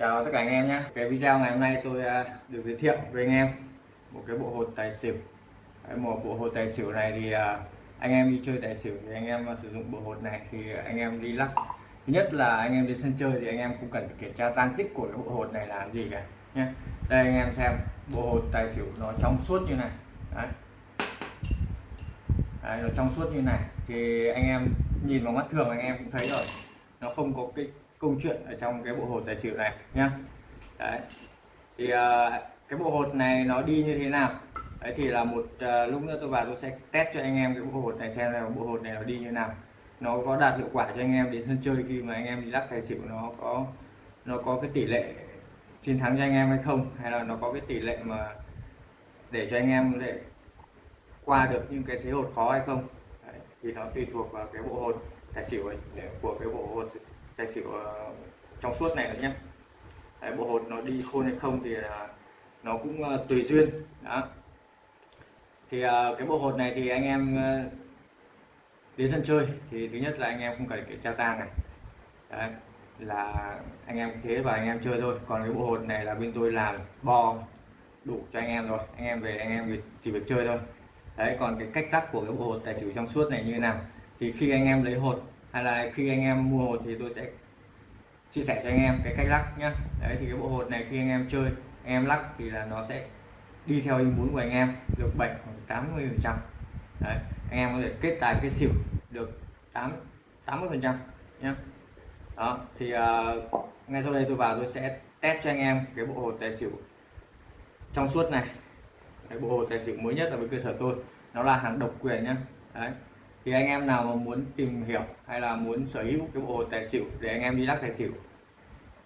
Chào tất cả anh em nhé. Cái video ngày hôm nay tôi à, được giới thiệu với anh em. Một cái bộ hột tài xỉu. Một bộ hột tài xỉu này thì à, anh em đi chơi tài xỉu thì anh em à, sử dụng bộ hột này thì anh em đi lắc. Thứ nhất là anh em đến sân chơi thì anh em cũng cần phải kiểm tra tan tích của cái bộ hột này là gì cả nhé. Đây anh em xem bộ hột tài xỉu nó trong suốt như này. Đấy. Đấy, nó trong suốt như này. Thì anh em nhìn vào mắt thường anh em cũng thấy rồi. Nó không có cái câu chuyện ở trong cái bộ hột tài xỉu này nhá. Đấy. Thì uh, cái bộ hột này nó đi như thế nào? Đấy thì là một uh, lúc nữa tôi vào tôi sẽ test cho anh em cái bộ hột này xem là bộ hột này nó đi như nào. Nó có đạt hiệu quả cho anh em đến sân chơi khi mà anh em đi lắc tài xỉu nó có nó có cái tỷ lệ chiến thắng cho anh em hay không? Hay là nó có cái tỷ lệ mà để cho anh em để qua được những cái thế hột khó hay không? Đấy, thì nó tùy thuộc vào cái bộ hột tài xỉu ấy, của cái bộ hột tài xỉu ờ, trong suốt này nữa nhé. Đấy, bộ hột nó đi khôn hay không thì ờ, nó cũng ờ, tùy duyên. Đó. Thì cái bộ hột này thì anh em đến sân chơi thì thứ nhất là anh em không cần kiểm tra tang này. Đấy, là anh em thế và anh em chơi thôi. Còn cái bộ hột này là bên tôi làm bo đủ cho anh em rồi. Anh em về anh em chỉ việc chơi thôi. Đấy còn cái cách tắt của cái bộ hột tài xỉu trong suốt này như thế nào? Thì khi anh em lấy hột hay là khi anh em mua hột thì tôi sẽ chia sẻ cho anh em cái cách lắc nhá. Đấy thì cái bộ hột này khi anh em chơi anh em lắc thì là nó sẽ đi theo ý muốn của anh em được 7 hoặc 80 phần trăm. Đấy anh em có thể kết tài kết xỉu được 8 80 phần trăm nhá. Đó thì uh, ngay sau đây tôi vào tôi sẽ test cho anh em cái bộ hột tài xỉu trong suốt này. Cái bộ hột tài xỉu mới nhất ở với cơ sở tôi nó là hàng độc quyền nhá. Đấy thì anh em nào mà muốn tìm hiểu hay là muốn sở hữu cái bộ tài xỉu để anh em đi lắc tài xỉu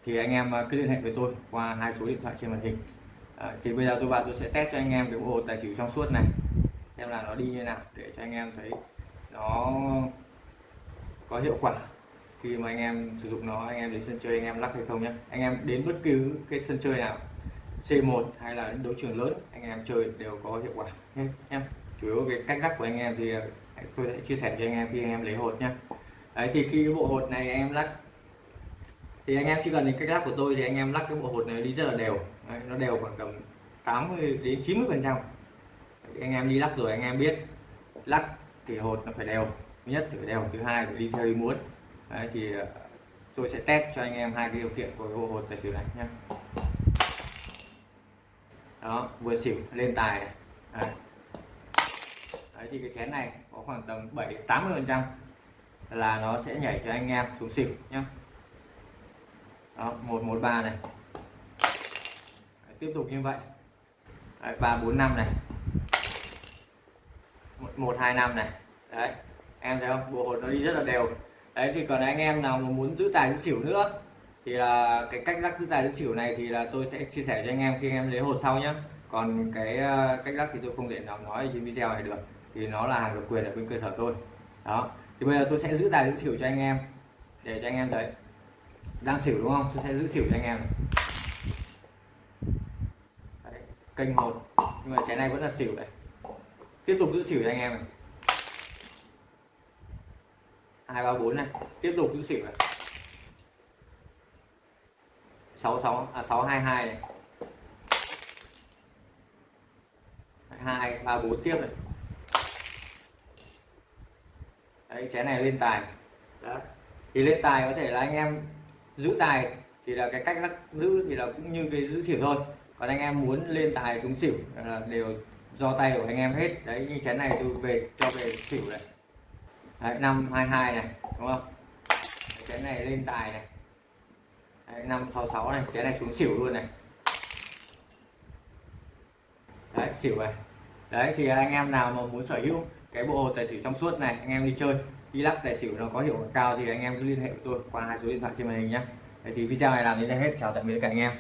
thì anh em à, cứ liên hệ với tôi qua hai số điện thoại trên màn hình. À, thì bây giờ tôi vào tôi sẽ test cho anh em cái bộ tài xỉu trong suốt này xem là nó đi như nào để cho anh em thấy nó có hiệu quả khi mà anh em sử dụng nó anh em đến sân chơi anh em lắc hay không nhé anh em đến bất cứ cái sân chơi nào C1 hay là đấu trường lớn anh em chơi đều có hiệu quả nhé em chủ yếu về cách lắc của anh em thì tôi sẽ chia sẻ cho anh em khi anh em lấy hột nhá. Đấy thì khi cái bộ hột này anh em lắc thì anh em chỉ cần đến cách lắc của tôi thì anh em lắc cái bộ hột này đi rất là đều. Đấy, nó đều khoảng tầm 80 đến 90 phần trăm. Anh em đi lắc rồi anh em biết lắc thì hột nó phải đều. Thứ nhất thì phải đều thứ hai phải đi theo ý muốn đấy, thì ờ, tôi sẽ test cho anh em hai cái điều kiện của cái bộ hột tài xỉu này nhé đó vừa xỉu lên tài này. Đấy đấy thì cái chén này có khoảng tầm 7 80 phần trăm là nó sẽ nhảy cho anh em xuống xỉu nhá, đó một một ba này. Đấy, tiếp tục như vậy. Ba bốn năm này. Một hai năm này. Đấy em thấy không? Bộ hột nó đi rất là đều. Đấy thì còn anh em nào mà muốn giữ tài giữ xỉu nữa thì là cái cách lắc giữ tài giữ xỉu này thì là tôi sẽ chia sẻ cho anh em khi anh em lấy hột sau nhé còn cái ờ, cách lắc thì tôi không thể nào nói trên video này được thì nó là hàng độc quyền ở bên cơ sở tôi. Đó. Thì bây giờ tôi sẽ giữ tài giữ xỉu cho anh em. Để cho anh em thấy. Đang xỉu đúng không? Tôi sẽ giữ xỉu cho anh em. Đấy, kênh một. Nhưng mà trái này vẫn là xỉu này tiếp tục giữ xỉu cho anh em này. Hai ba bốn này. Tiếp tục giữ xỉu này. Sáu sáu à sáu hai hai này. Hai ba bốn tiếp này. Đấy chén này lên tài. Đó. thì lên tài có thể là anh em giữ tài thì là cái cách lắc giữ thì là cũng như cái giữ xỉu thôi. Còn anh em muốn lên tài xuống xỉu là đều do tay của anh em hết. Đấy như chén này tôi về cho về xỉu này. Đấy, năm hai hai này đúng không? Chén này lên tài này. Năm sáu sáu này chén này xuống xỉu luôn này. Đấy xỉu này. Đấy thì anh em nào mà muốn sở hữu cái bộ hồ tài xỉu trong suốt này, anh em đi chơi, đi lắc tài xỉu nó có hiệu quả cao thì anh em cứ liên hệ với tôi qua hai số điện thoại trên màn hình nhé thì video này làm đến đây hết, chào tạm biệt các anh em.